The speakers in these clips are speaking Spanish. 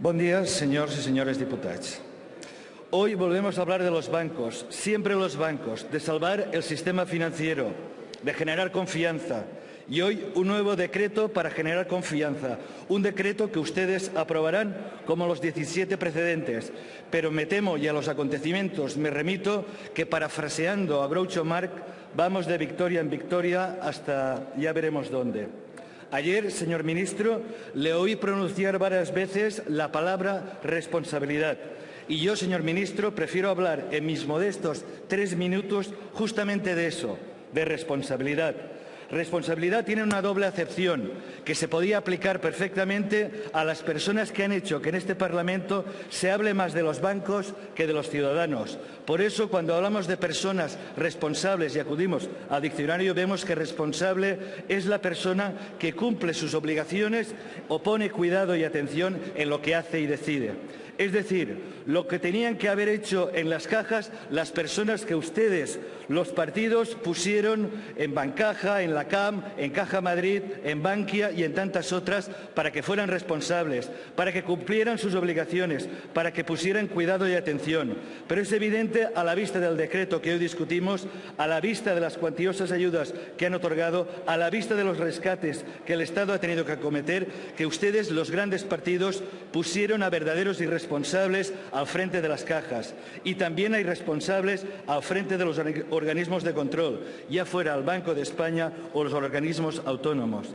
Buen día, señores y señores diputados. Hoy volvemos a hablar de los bancos, siempre los bancos, de salvar el sistema financiero, de generar confianza. Y hoy un nuevo decreto para generar confianza, un decreto que ustedes aprobarán como los 17 precedentes. Pero me temo y a los acontecimientos me remito que parafraseando a Groucho Marx vamos de victoria en victoria hasta ya veremos dónde. Ayer, señor ministro, le oí pronunciar varias veces la palabra responsabilidad. Y yo, señor ministro, prefiero hablar en mis modestos tres minutos justamente de eso, de responsabilidad. Responsabilidad tiene una doble acepción que se podía aplicar perfectamente a las personas que han hecho que en este Parlamento se hable más de los bancos que de los ciudadanos. Por eso, cuando hablamos de personas responsables y acudimos al diccionario, vemos que responsable es la persona que cumple sus obligaciones o pone cuidado y atención en lo que hace y decide. Es decir, lo que tenían que haber hecho en las cajas las personas que ustedes, los partidos, pusieron en Bancaja, en la CAM, en Caja Madrid, en Bankia y en tantas otras para que fueran responsables, para que cumplieran sus obligaciones, para que pusieran cuidado y atención. Pero es evidente, a la vista del decreto que hoy discutimos, a la vista de las cuantiosas ayudas que han otorgado, a la vista de los rescates que el Estado ha tenido que acometer, que ustedes, los grandes partidos, pusieron a verdaderos irresponsables responsables al frente de las cajas y también hay responsables al frente de los organismos de control, ya fuera el Banco de España o los organismos autónomos.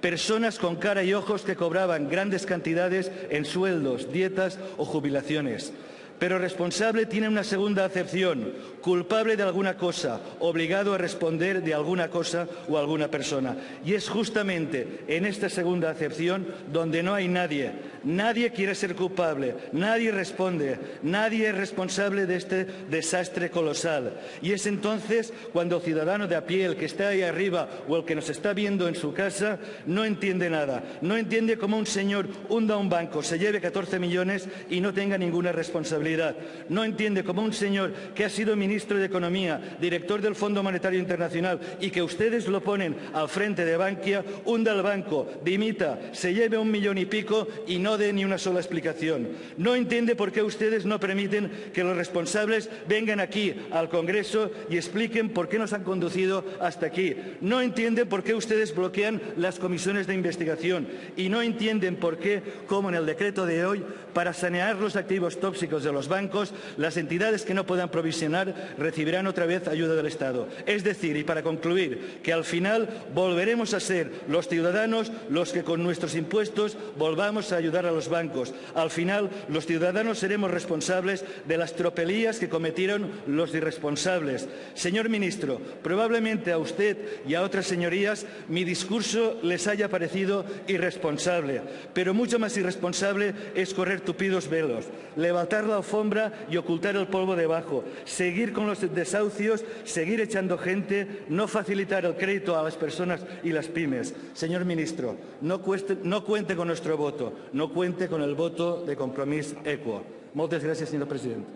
Personas con cara y ojos que cobraban grandes cantidades en sueldos, dietas o jubilaciones. Pero responsable tiene una segunda acepción, culpable de alguna cosa, obligado a responder de alguna cosa o alguna persona. Y es justamente en esta segunda acepción donde no hay nadie. Nadie quiere ser culpable, nadie responde, nadie es responsable de este desastre colosal. Y es entonces cuando el ciudadano de a pie, el que está ahí arriba o el que nos está viendo en su casa, no entiende nada. No entiende cómo un señor hunda un banco, se lleve 14 millones y no tenga ninguna responsabilidad. No entiende cómo un señor que ha sido ministro de Economía, director del Fondo Monetario Internacional y que ustedes lo ponen al frente de Bankia, hunda el banco, dimita, se lleve un millón y pico y no dé ni una sola explicación. No entiende por qué ustedes no permiten que los responsables vengan aquí al Congreso y expliquen por qué nos han conducido hasta aquí. No entienden por qué ustedes bloquean las comisiones de investigación y no entienden por qué, como en el decreto de hoy, para sanear los activos tóxicos de los bancos, las entidades que no puedan provisionar recibirán otra vez ayuda del Estado. Es decir, y para concluir, que al final volveremos a ser los ciudadanos los que con nuestros impuestos volvamos a ayudar a los bancos. Al final, los ciudadanos seremos responsables de las tropelías que cometieron los irresponsables. Señor ministro, probablemente a usted y a otras señorías mi discurso les haya parecido irresponsable, pero mucho más irresponsable es correr tupidos velos, levantar la alfombra y ocultar el polvo debajo, seguir con los desahucios, seguir echando gente, no facilitar el crédito a las personas y las pymes. Señor ministro, no, no cuente con nuestro voto, no cuente con el voto de Compromís Equo. Muchas gracias, señor presidente.